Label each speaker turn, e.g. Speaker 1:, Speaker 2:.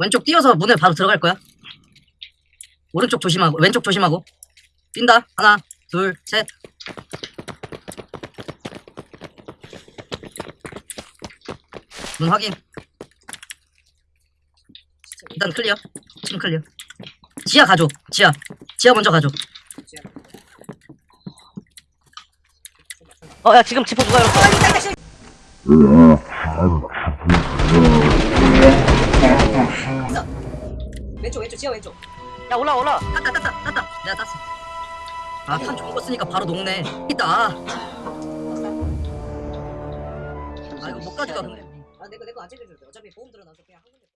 Speaker 1: 왼쪽 뛰어서 문에 바로 들어갈 거야. 오른쪽 조심하고 왼쪽 조심하고 뛴다 하나 둘 셋. 문 확인. 일단 clear. 지금 clear. 지하 가줘. 지하. 지하 먼저 가줘.
Speaker 2: 어, 야, 지금 지퍼 누가 열었어?
Speaker 1: 왼쪽 왼쪽 지하 왼쪽.
Speaker 2: 야, 올라, 올라.
Speaker 1: 땄다 땄다 땄다. 내가 땄어. 거 쓰니까 바로 녹네. 있다. 아 이거 못 가져가 근데. 아 내거 내거 안 챙겨줘도 돼. 어차피 보험 들어놔서 그냥 한 군데.